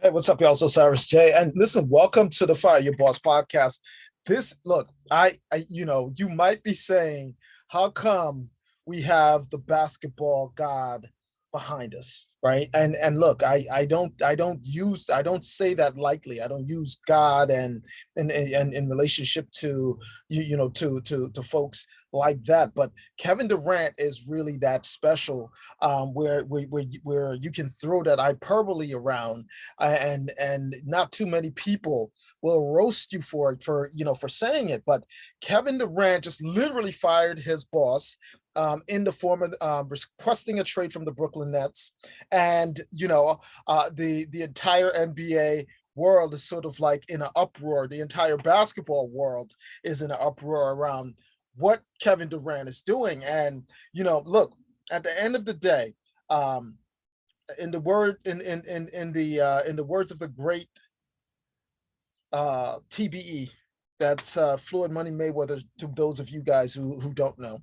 Hey, what's up, y'all? Osiris J. And listen, welcome to the Fire Your Boss podcast. This look, I, I, you know, you might be saying, how come we have the basketball god behind us right? And and look i i don't i don't use i don't say that lightly. I don't use god and and and in relationship to you you know to to to folks like that. But kevin durant is really that special um where where where, where you can throw that hyperbole around uh, and and not too many people will roast you for it for you know for saying it. But kevin durant just literally fired his boss um, in the form of um, requesting a trade from the Brooklyn Nets. And, you know, uh, the, the entire NBA world is sort of like in an uproar. The entire basketball world is in an uproar around what Kevin Durant is doing. And, you know, look, at the end of the day, um, in the word in in in in the uh, in the words of the great uh, TBE, that's uh, Floyd Money Mayweather to those of you guys who, who don't know.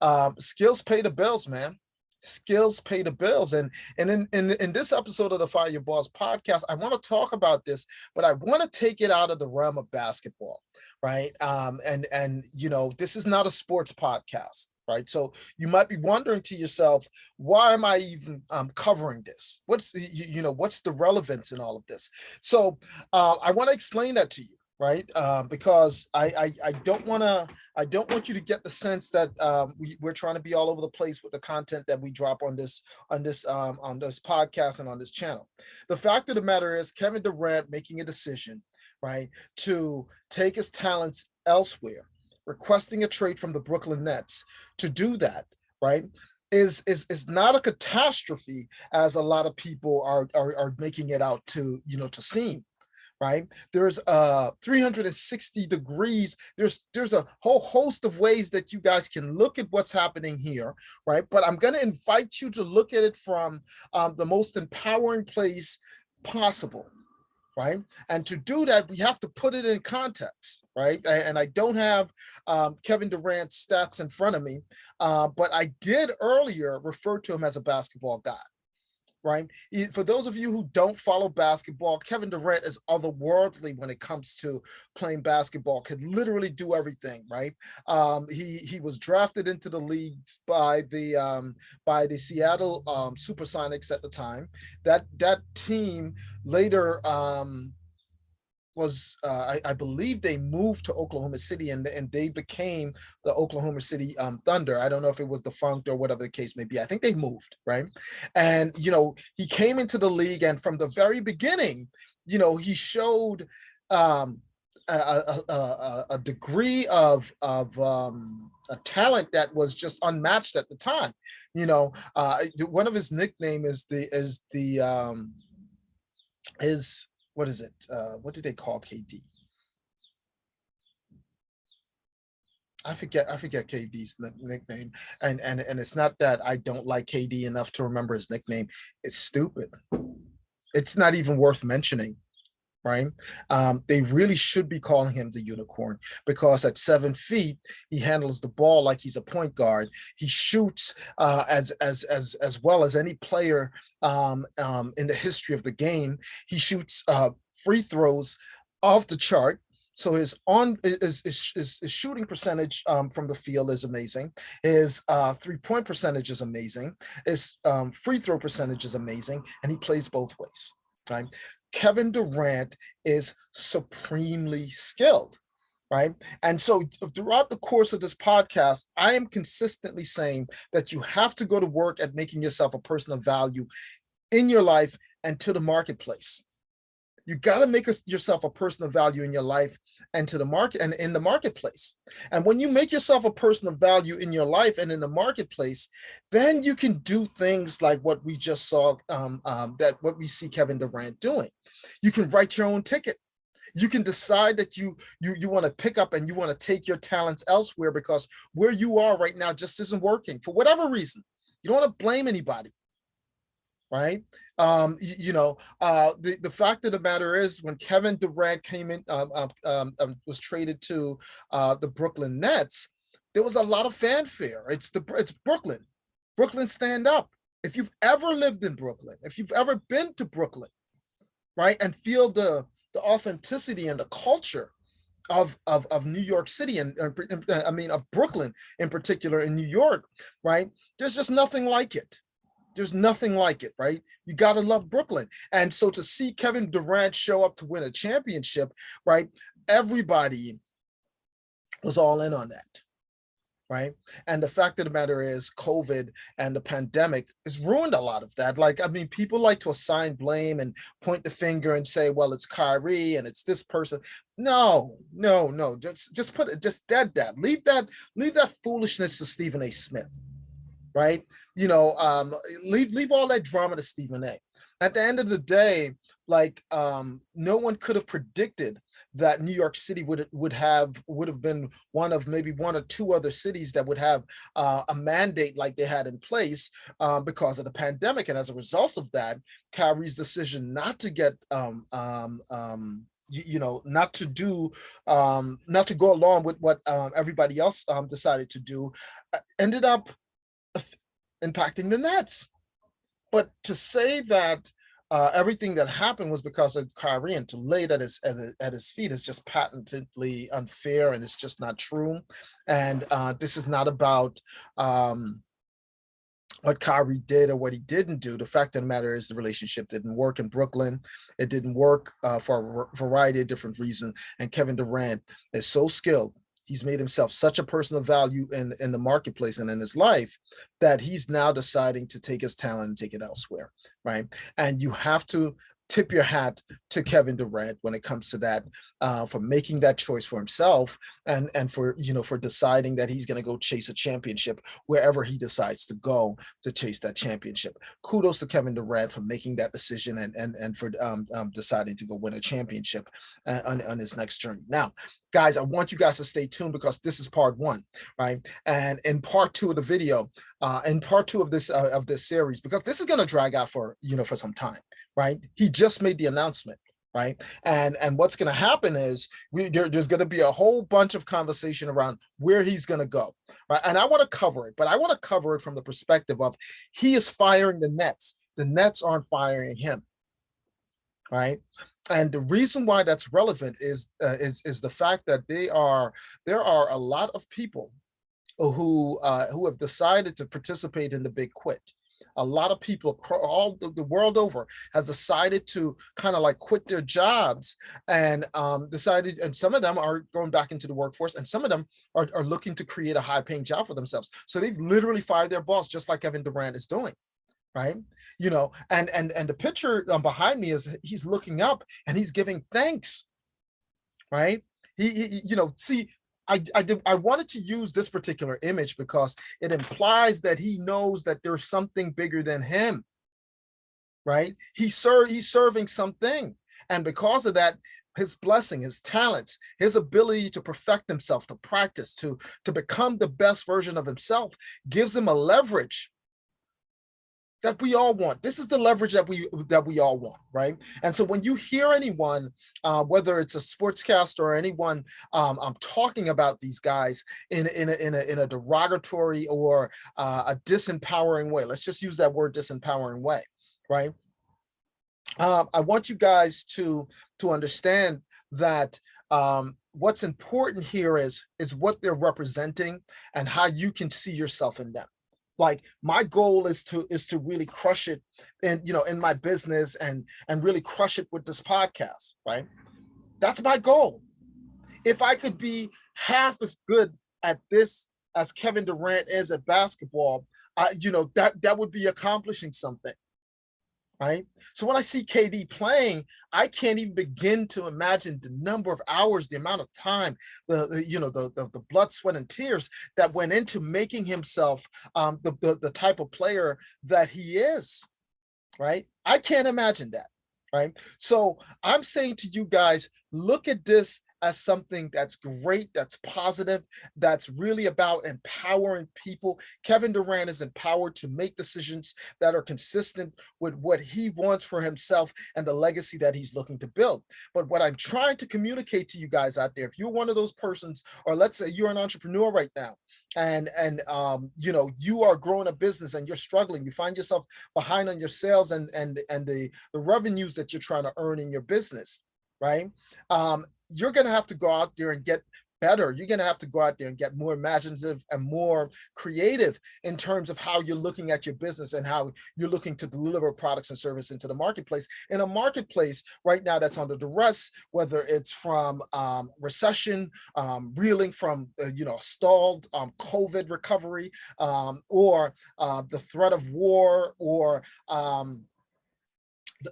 Um, skills pay the bills, man. Skills pay the bills. And, and in, in, in this episode of the Fire Your Boss podcast, I want to talk about this, but I want to take it out of the realm of basketball, right? Um, and, and, you know, this is not a sports podcast right? So you might be wondering to yourself, why am I even um, covering this? What's, you, you, know, what's the relevance in all of this? So uh, I want to explain that to you right? Um, because I, I, I don't want to I don't want you to get the sense that um, we, we're trying to be all over the place with the content that we drop on this on this um, on this podcast and on this channel. The fact of the matter is Kevin Durant making a decision, right, to take his talents elsewhere, requesting a trade from the Brooklyn Nets to do that, right? is is is not a catastrophe as a lot of people are, are are making it out to you know to seem right? There's uh 360 degrees. There's there's a whole host of ways that you guys can look at what's happening here, right? But I'm going to invite you to look at it from um, the most empowering place possible, right? And to do that, we have to put it in context, right? And I don't have um, Kevin Durant's stats in front of me, uh, but I did earlier refer to him as a basketball guy, right? For those of you who don't follow basketball, Kevin Durant is otherworldly when it comes to playing basketball, could literally do everything, right? Um, he he was drafted into the league by the um, by the Seattle um, Supersonics at the time. That that team later um, was uh, I, I, believe they moved to Oklahoma City and, and they became the Oklahoma City um, Thunder. I don't know if it was defunct or whatever the case may be. I think they moved, right? And, you know, he came into the league and from the very beginning, you know, he showed um, a, a, a, a, degree of, of um, a talent that was just unmatched at the time. You know, uh, one of his nickname is the, is the, um, is what is it? Uh, what did they call KD? I forget I forget KD's nickname and and and it's not that I don't like KD enough to remember his nickname it's stupid it's not even worth mentioning right um, they really should be calling him the unicorn because at seven feet he handles the ball like he's a point guard he shoots uh, as as as as well as any player um, um, in the history of the game he shoots uh, free throws off the chart so his on his, his, his shooting percentage um, from the field is amazing. His uh, three point percentage is amazing. His um, free throw percentage is amazing, and he plays both ways. Kevin Durant is supremely skilled, right? And so uh, throughout the course of this podcast, I am consistently saying that you have to go to work at making yourself a person of value in your life and to the marketplace. You got to make yourself a person of value in your life and to the market and in the marketplace. And when you make yourself a person of value in your life and in the marketplace, then you can do things like what we just saw um, um, that what we see Kevin Durant doing. You can write your own ticket. You can decide that you you you want to pick up and you want to take your talents elsewhere because where you are right now just isn't working for whatever reason. You don't want to blame anybody right? Um, you, know, uh, the, the fact of the matter is when Kevin Durant came in, um, um, um, um was traded to uh, the Brooklyn Nets, there was a lot of fanfare. It's the it's Brooklyn. Brooklyn stand up. If you've ever lived in Brooklyn, if you've ever been to Brooklyn, right? And feel the, the authenticity and the culture of, of, of New York City and uh, I mean of Brooklyn in particular in New York, right? There's just nothing like it. There's nothing like it, right? You got to love Brooklyn. And so to see Kevin Durant show up to win a championship, right? Everybody was all in on that right? And the fact of the matter is COVID and the pandemic has ruined a lot of that. Like, I mean, people like to assign blame and point the finger and say, well, it's Kyrie and it's this person. No, no, no, just, just put it, just dead that. Leave that, leave that foolishness to Stephen A. Smith, right? You know, um, leave, leave all that drama to Stephen A. At the end of the day, like um, no one could have predicted that New York City would would have would have been one of maybe one or two other cities that would have uh, a mandate like they had in place um, because of the pandemic. And as a result of that, Kyrie's decision not to get um, um, um you, know, not to do, um, not to go along with what um, everybody else um, decided to do, uh, ended up impacting the Nets. But to say that uh, everything that happened was because of Kyrie, and to lay that at his, at his feet is just patently unfair, and it's just not true. And uh, this is not about um, what Kyrie did or what he didn't do. The fact of the matter is the relationship didn't work in Brooklyn. It didn't work uh, for a variety of different reasons. And Kevin Durant is so skilled he's made himself such a person of value in, in the marketplace and in his life that he's now deciding to take his talent and take it elsewhere, right? And you have to tip your hat to Kevin Durant when it comes to that, uh, for making that choice for himself and, and for, you know, for deciding that he's going to go chase a championship wherever he decides to go to chase that championship. Kudos to Kevin Durant for making that decision and, and, and for um, um, deciding to go win a championship uh, on, on his next journey. Now, guys, I want you guys to stay tuned because this is part one, right? And in part two of the video, uh, in part two of this uh, of this series, because this is going to drag out for you know for some time, right? He just made the announcement, right? And and what's going to happen is we there, there's going to be a whole bunch of conversation around where he's going to go, right? And I want to cover it, but I want to cover it from the perspective of he is firing the Nets. The Nets aren't firing him, right? And the reason why that's relevant is uh, is is the fact that they are there are a lot of people who uh, who have decided to participate in the big quit. A lot of people all the world over has decided to kind of like quit their jobs and um, decided, and some of them are going back into the workforce and some of them are, are looking to create a high paying job for themselves. So they've literally fired their boss, just like Kevin Durant is doing right you know and and and the picture um, behind me is he's looking up and he's giving thanks right he, he you know see I, I, did, I wanted to use this particular image because it implies that he knows that there's something bigger than him, right? He ser he's serving something. And because of that, his blessing, his talents, his ability to perfect himself, to practice, to, to become the best version of himself gives him a leverage that we all want. This is the leverage that we that we all want, right? And so when you hear anyone, uh, whether it's a sportscaster or anyone um, I'm talking about these guys in in a, in a, in a derogatory or uh, a disempowering way, let's just use that word disempowering way, right? Um, I want you guys to to understand that um, what's important here is is what they're representing and how you can see yourself in them like my goal is to is to really crush it in you know in my business and and really crush it with this podcast right? That's my goal. If i could be half as good at this as kevin durant is at basketball uh, you know that that would be accomplishing something right? So when I see KD playing, I can't even begin to imagine the number of hours, the amount of time, the, the you know, the, the, the blood, sweat, and tears that went into making himself um, the, the the type of player that he is, right? I can't imagine that, right? So I'm saying to you guys, look at this as something that's great, that's positive, that's really about empowering people. Kevin Durant is empowered to make decisions that are consistent with what he wants for himself and the legacy that he's looking to build. But what I'm trying to communicate to you guys out there, if you're one of those persons, or let's say you're an entrepreneur right now, and and um, you know you are growing a business and you're struggling, you find yourself behind on your sales and and and the the revenues that you're trying to earn in your business, right? Um, you're going to have to go out there and get better. You're going to have to go out there and get more imaginative and more creative in terms of how you're looking at your business and how you're looking to deliver products and service into the marketplace. In a marketplace right now that's under duress, whether it's from um, recession, um, reeling from, uh, you know, stalled um, COVID recovery, um, or uh, the threat of war, or um,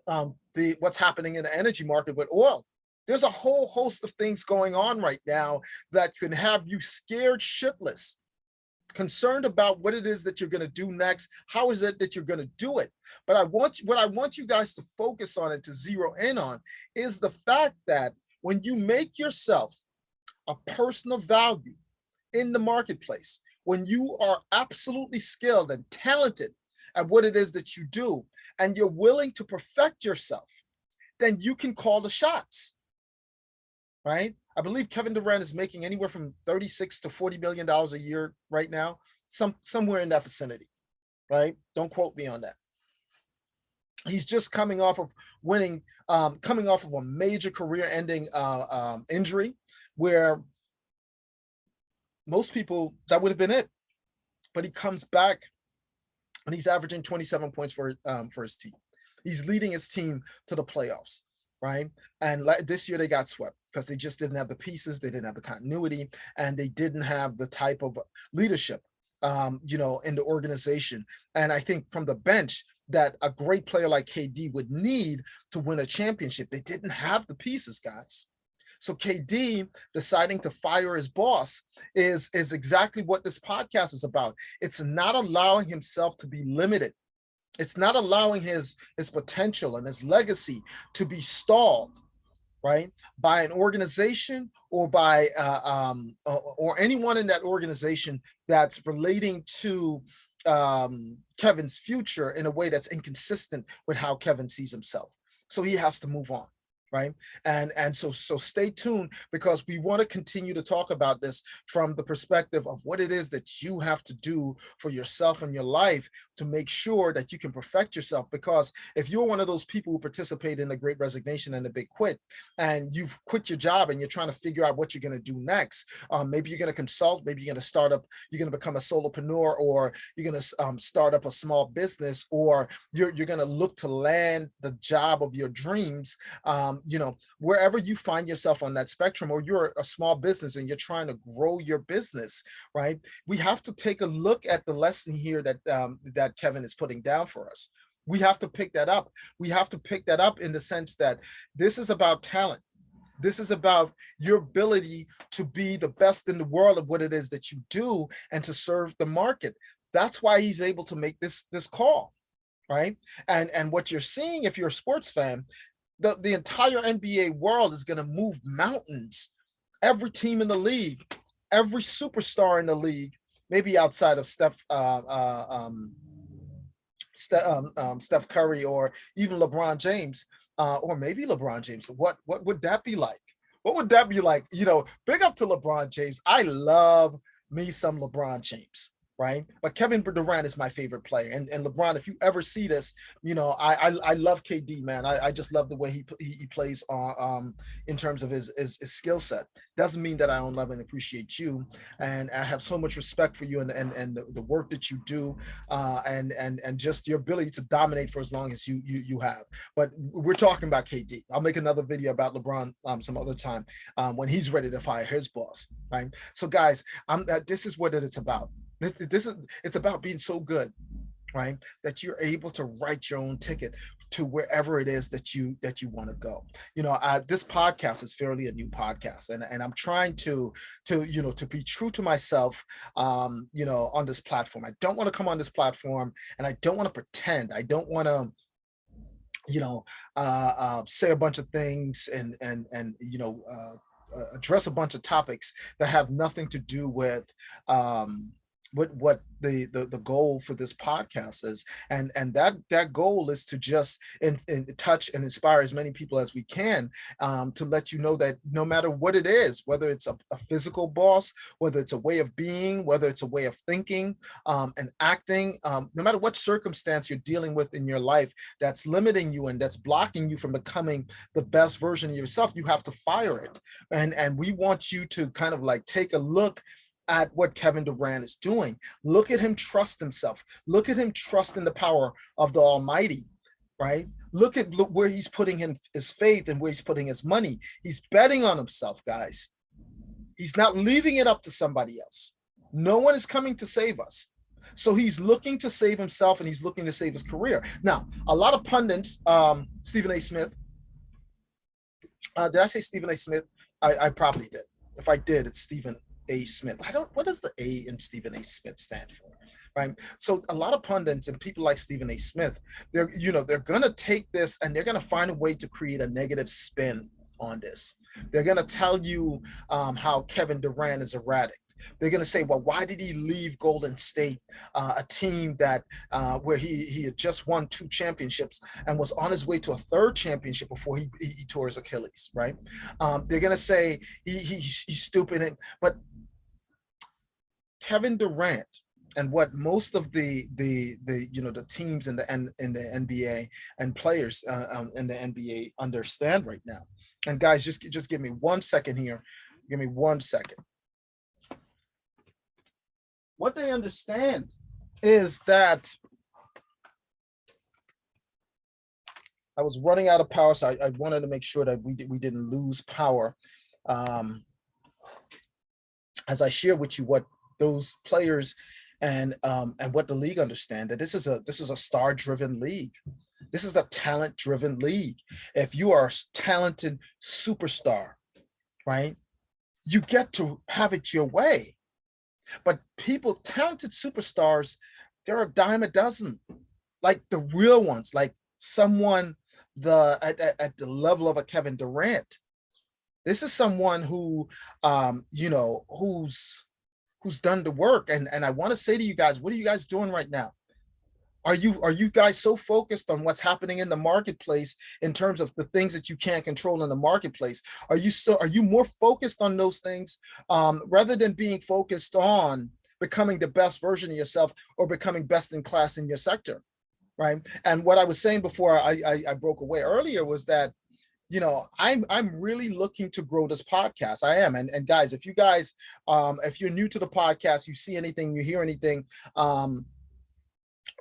um, the what's happening in the energy market with oil there's a whole host of things going on right now that can have you scared shitless, concerned about what it is that you're going to do next. How is it that you're going to do it? But I want what I want you guys to focus on and to zero in on is the fact that when you make yourself a person of value in the marketplace, when you are absolutely skilled and talented at what it is that you do, and you're willing to perfect yourself, then you can call the shots right? I believe Kevin Durant is making anywhere from 36 to 40 million dollars a year right now, some somewhere in that vicinity, right? Don't quote me on that. He's just coming off of winning, um, coming off of a major career-ending uh, um, injury, where most people that would have been it, but he comes back and he's averaging 27 points for um, for his team. He's leading his team to the playoffs right? And like this year they got swept because they just didn't have the pieces, they didn't have the continuity, and they didn't have the type of leadership, um, you know, in the organization. And I think from the bench that a great player like KD would need to win a championship, they didn't have the pieces, guys. So KD deciding to fire his boss is, is exactly what this podcast is about. It's not allowing himself to be limited it's not allowing his, his potential and his legacy to be stalled, right, by an organization or by uh, um, or anyone in that organization that's relating to um, Kevin's future in a way that's inconsistent with how Kevin sees himself. So he has to move on right? And and so so stay tuned because we want to continue to talk about this from the perspective of what it is that you have to do for yourself and your life to make sure that you can perfect yourself. Because if you're one of those people who participate in the great resignation and the big quit and you've quit your job and you're trying to figure out what you're going to do next um, maybe you're going to consult maybe you're going to start up you're going to become a solopreneur or you're going to um, start up a small business or you're, you're going to look to land the job of your dreams um, you know, wherever you find yourself on that spectrum, or you're a small business and you're trying to grow your business, right? We have to take a look at the lesson here that um, that Kevin is putting down for us. We have to pick that up. We have to pick that up in the sense that this is about talent. This is about your ability to be the best in the world of what it is that you do and to serve the market. That's why he's able to make this this call right and and what you're seeing if you're a sports fan the, the entire NBA world is going to move mountains. Every team in the league, every superstar in the league, maybe outside of Steph, uh, uh, um, Steph, um, um, Steph Curry or even LeBron James, uh, or maybe LeBron James. What what would that be like? What would that be like? You know, big up to LeBron James. I love me some LeBron James right? But Kevin Durant is my favorite player. And, and LeBron, if you ever see this, you know, I I, I love KD, man. I, I just love the way he he, he plays on um in terms of his his, his skill set. Doesn't mean that I don't love and appreciate you. And I have so much respect for you and and, and the, the work that you do uh and and and just your ability to dominate for as long as you you you have. But we're talking about KD. I'll make another video about LeBron um some other time um when he's ready to fire his boss, right? So guys, I'm uh, this is what it's about this, this is it's about being so good, right? That you're able to write your own ticket to wherever it is that you that you want to go. You know, I, this podcast is fairly a new podcast, and and I'm trying to to you know to be true to myself. Um, you know, on this platform, I don't want to come on this platform, and I don't want to pretend. I don't want to you know, uh, uh, say a bunch of things and and and you know, uh, address a bunch of topics that have nothing to do with um, what what the, the the goal for this podcast is and and that that goal is to just in, in touch and inspire as many people as we can um, to let you know that no matter what it is whether it's a, a, physical boss whether it's a way of being whether it's a way of thinking um, and acting um, no matter what circumstance you're dealing with in your life that's limiting you and that's blocking you from becoming the best version of yourself you have to fire it. And and we want you to kind of like take a look at what Kevin Durant is doing. Look at him trust himself. Look at him trust in the power of the Almighty, right? Look at look where he's putting in his faith and where he's putting his money. He's betting on himself, guys. He's not leaving it up to somebody else. No one is coming to save us. So he's looking to save himself and he's looking to save his career. Now, a lot of pundits, um, Stephen A. Smith, uh, did I say Stephen A. Smith? I, I probably did. If I did, it's Stephen a. Smith. I don't, what does the A in Stephen A. Smith stand for? Right. So a lot of pundits and people like Stephen A. Smith, they're, you know, they're going to take this and they're going to find a way to create a negative spin on this. They're going to tell you um, how Kevin Durant is erratic. They're going to say, well, why did he leave Golden State, uh, a team that uh, where he he had just won two championships and was on his way to a third championship before he, he, he tore his Achilles, right? Um, they're going to say he, he, he's stupid, but Kevin Durant and what most of the the the you know the teams in the N, in the NBA and players uh, um, in the NBA understand right now. And guys, just just give me one second here. Give me one second. What they understand is that I was running out of power, so I, I wanted to make sure that we we didn't lose power. Um, as I share with you what those players and um, and what the league understand that this is a this is a star driven league. This is a talent driven league. If you are a talented superstar, right, you get to have it your way. But people, talented superstars, there are a dime a dozen, like the real ones, like someone the at, at, at the level of a Kevin Durant. This is someone who, um, you know, who's who's done the work. And, and I want to say to you guys, what are you guys doing right now? Are you are you guys so focused on what's happening in the marketplace in terms of the things that you can't control in the marketplace? Are you still are you more focused on those things um, rather than being focused on becoming the best version of yourself or becoming best in class in your sector? Right. And what I was saying before I, I, I broke away earlier was that you know, I'm I'm really looking to grow this podcast. I am. And, and guys, if you guys, um, if you're new to the podcast, you see anything, you hear anything, um,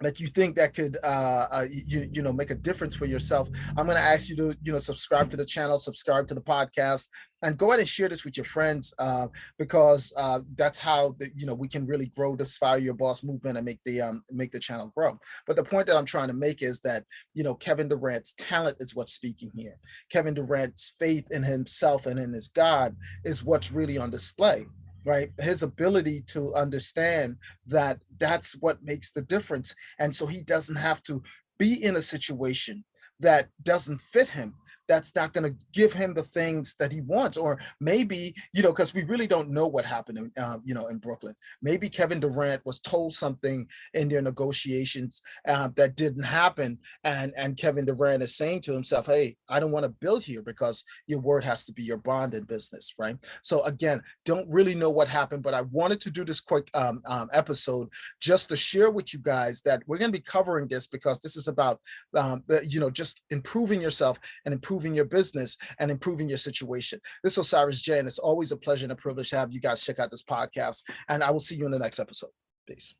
that you think that could uh, uh, you you know make a difference for yourself i'm going to ask you to you know subscribe to the channel subscribe to the podcast and go ahead and share this with your friends uh, because uh, that's how the, you know we can really grow this fire your boss movement and make the um, make the channel grow. But the point that i'm trying to make is that you know kevin durant's talent is what's speaking here. Kevin durant's faith in himself and in his god is what's really on display right? His ability to understand that that's what makes the difference. And so he doesn't have to be in a situation that doesn't fit him that's not going to give him the things that he wants or maybe you know because we really don't know what happened in, uh, you know in brooklyn. Maybe kevin durant was told something in their negotiations uh, that didn't happen and and kevin durant is saying to himself hey i don't want to build here because your word has to be your bond in business right? So again don't really know what happened but i wanted to do this quick um, um, episode just to share with you guys that we're going to be covering this because this is about um, you know just improving yourself and improving improving your business and improving your situation. This is Osiris J, and it's always a pleasure and a privilege to have you guys check out this podcast. And I will see you in the next episode. Peace.